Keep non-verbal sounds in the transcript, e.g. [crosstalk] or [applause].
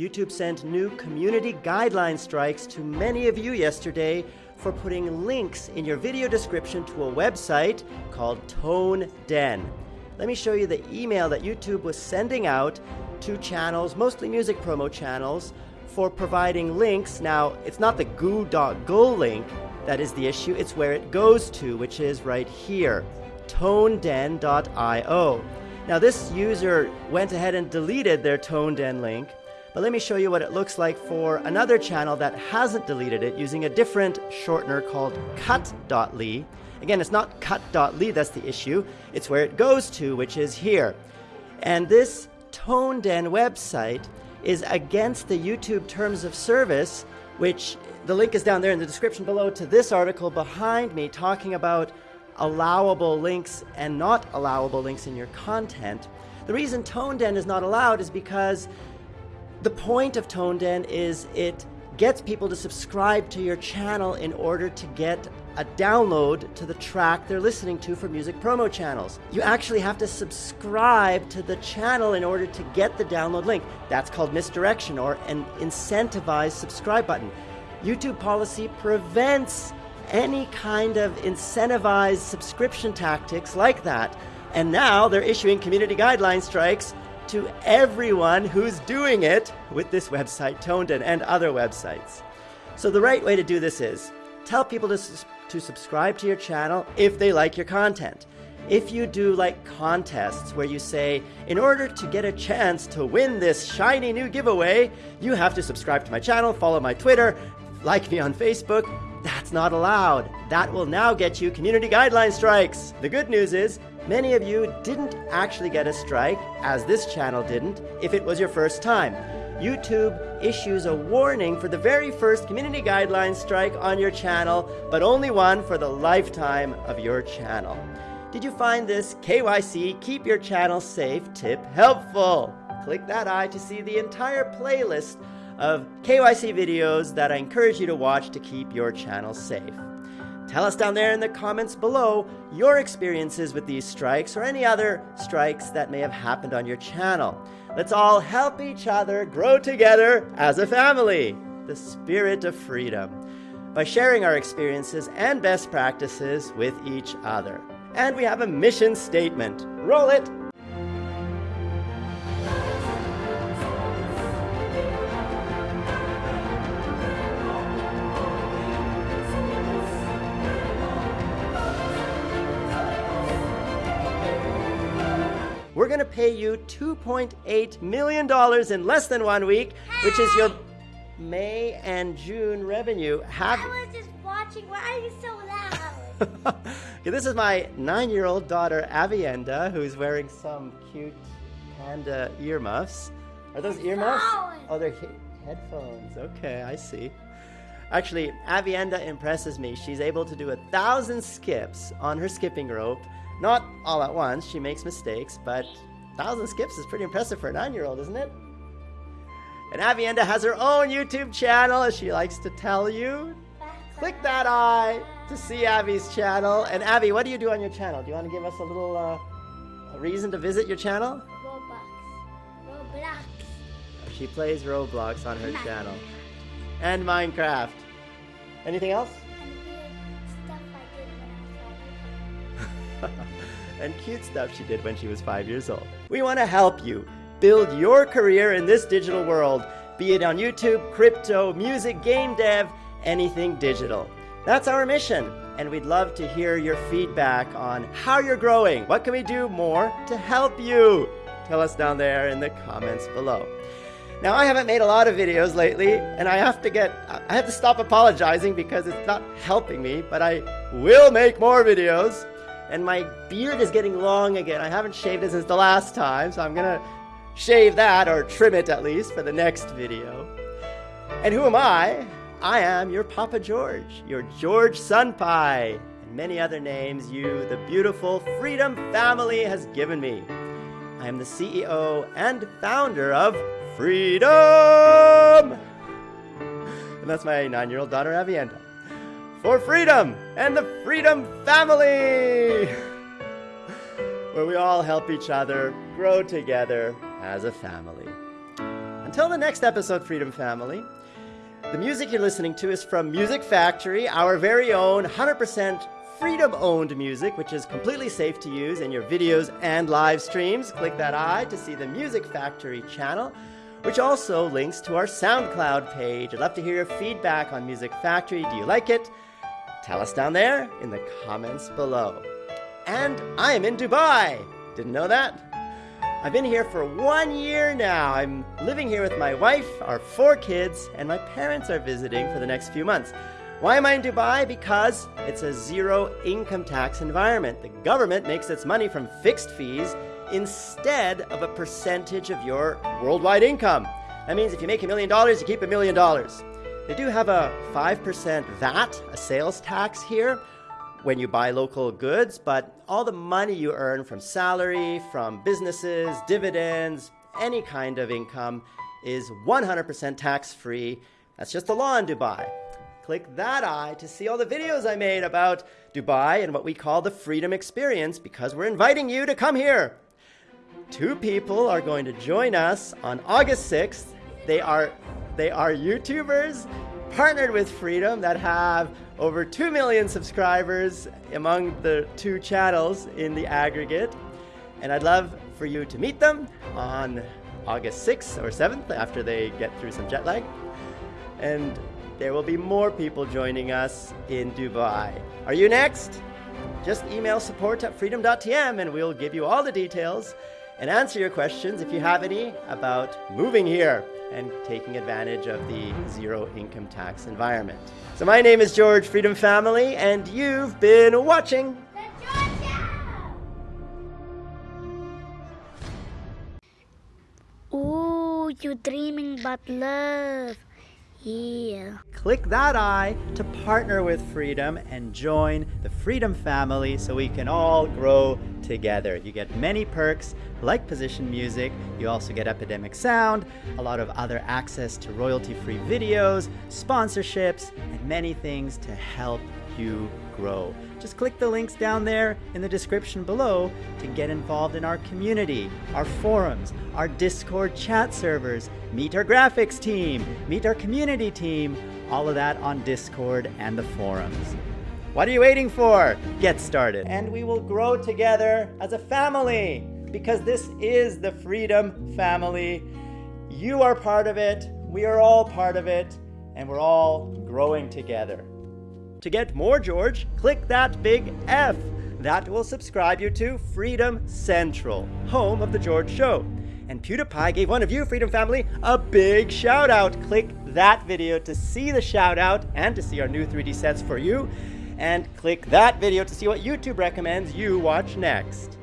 YouTube sent new community guideline strikes to many of you yesterday for putting links in your video description to a website called Tone Den. Let me show you the email that YouTube was sending out to channels, mostly music promo channels, for providing links. Now, it's not the goo.gl link that is the issue, it's where it goes to, which is right here, toneden.io. Now, this user went ahead and deleted their ToneDen link, but let me show you what it looks like for another channel that hasn't deleted it using a different shortener called cutt.ly. Again, it's not cutt.ly that's the issue, it's where it goes to, which is here. And this ToneDen website is against the YouTube terms of service, which the link is down there in the description below to this article behind me talking about allowable links and not allowable links in your content. The reason ToneDen is not allowed is because the point of ToneDen is it gets people to subscribe to your channel in order to get a download to the track they're listening to for music promo channels. You actually have to subscribe to the channel in order to get the download link. That's called misdirection or an incentivized subscribe button. YouTube policy prevents any kind of incentivized subscription tactics like that. And now they're issuing community guideline strikes to everyone who's doing it with this website, ToneDen, and other websites. So the right way to do this is tell people to to subscribe to your channel if they like your content. If you do like contests where you say, in order to get a chance to win this shiny new giveaway, you have to subscribe to my channel, follow my Twitter, like me on Facebook, that's not allowed. That will now get you community guideline strikes. The good news is, many of you didn't actually get a strike, as this channel didn't, if it was your first time. YouTube issues a warning for the very first community guidelines strike on your channel, but only one for the lifetime of your channel. Did you find this KYC Keep Your Channel Safe tip helpful? Click that eye to see the entire playlist of KYC videos that I encourage you to watch to keep your channel safe. Tell us down there in the comments below your experiences with these strikes or any other strikes that may have happened on your channel. Let's all help each other grow together as a family. The spirit of freedom. By sharing our experiences and best practices with each other. And we have a mission statement. Roll it! We're going to pay you $2.8 million in less than one week, hey! which is your May and June revenue. Have I was just watching. Why are you so loud? [laughs] okay, this is my nine-year-old daughter, Avienda, who's wearing some cute panda earmuffs. Are those earmuffs? Oh, they're he headphones. Okay, I see. Actually, Avienda impresses me. She's able to do a thousand skips on her skipping rope not all at once, she makes mistakes, but 1,000 skips is pretty impressive for a 9-year-old, isn't it? And Avienda has her own YouTube channel, as she likes to tell you. Click that eye to see Abby's channel. And Abby, what do you do on your channel? Do you want to give us a little uh, a reason to visit your channel? Roblox. Roblox. She plays Roblox on her channel. And Minecraft. Anything else? [laughs] and cute stuff she did when she was five years old. We want to help you build your career in this digital world, be it on YouTube, crypto, music, game dev, anything digital. That's our mission, and we'd love to hear your feedback on how you're growing. What can we do more to help you? Tell us down there in the comments below. Now, I haven't made a lot of videos lately, and I have to get, I have to stop apologizing because it's not helping me, but I will make more videos and my beard is getting long again. I haven't shaved it since the last time, so I'm gonna shave that, or trim it at least, for the next video. And who am I? I am your Papa George, your George Sunpie, and many other names you, the beautiful Freedom family, has given me. I am the CEO and founder of Freedom! And that's my nine-year-old daughter, Avienda for freedom and the Freedom Family, where we all help each other grow together as a family. Until the next episode, Freedom Family. The music you're listening to is from Music Factory, our very own 100% freedom owned music, which is completely safe to use in your videos and live streams. Click that eye to see the Music Factory channel, which also links to our SoundCloud page. I'd love to hear your feedback on Music Factory. Do you like it? Tell us down there in the comments below. And I am in Dubai. Didn't know that? I've been here for one year now. I'm living here with my wife, our four kids, and my parents are visiting for the next few months. Why am I in Dubai? Because it's a zero income tax environment. The government makes its money from fixed fees instead of a percentage of your worldwide income. That means if you make a million dollars, you keep a million dollars. They do have a 5% VAT, a sales tax here, when you buy local goods, but all the money you earn from salary, from businesses, dividends, any kind of income is 100% tax free. That's just the law in Dubai. Click that eye to see all the videos I made about Dubai and what we call the freedom experience because we're inviting you to come here. Two people are going to join us on August 6th. They are they are YouTubers partnered with Freedom that have over 2 million subscribers among the two channels in the aggregate. And I'd love for you to meet them on August 6th or 7th after they get through some jet lag. And there will be more people joining us in Dubai. Are you next? Just email support at freedom.tm and we'll give you all the details and answer your questions if you have any about moving here and taking advantage of the zero income tax environment. So my name is George Freedom Family and you've been watching The Georgia! Ooh, you dreaming about love. Click that eye to partner with Freedom and join the Freedom family so we can all grow together. You get many perks like position music, you also get Epidemic Sound, a lot of other access to royalty free videos, sponsorships, and many things to help you grow. Just click the links down there in the description below to get involved in our community, our forums, our Discord chat servers, meet our graphics team, meet our community team, all of that on Discord and the forums. What are you waiting for? Get started. And we will grow together as a family because this is the Freedom Family. You are part of it, we are all part of it, and we're all growing together. To get more George, click that big F. That will subscribe you to Freedom Central, home of The George Show. And PewDiePie gave one of you, Freedom Family, a big shout out. Click that video to see the shout out and to see our new 3D sets for you. And click that video to see what YouTube recommends you watch next.